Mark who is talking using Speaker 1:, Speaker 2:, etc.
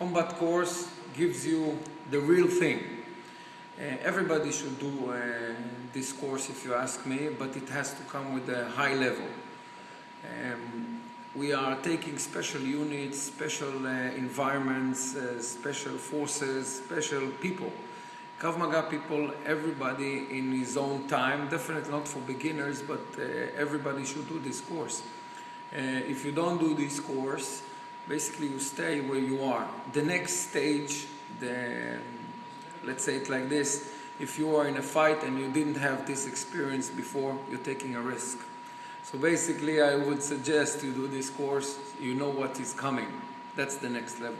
Speaker 1: Combat course gives you the real thing. Uh, everybody should do uh, this course if you ask me, but it has to come with a high level. Um, we are taking special units, special uh, environments, uh, special forces, special people. Krav Maga people, everybody in his own time, definitely not for beginners, but uh, everybody should do this course. Uh, if you don't do this course, basically you stay where you are. The next stage, the, let's say it like this, if you are in a fight and you didn't have this experience before, you're taking a risk. So basically I would suggest you do this course, you know what is coming. That's the next level.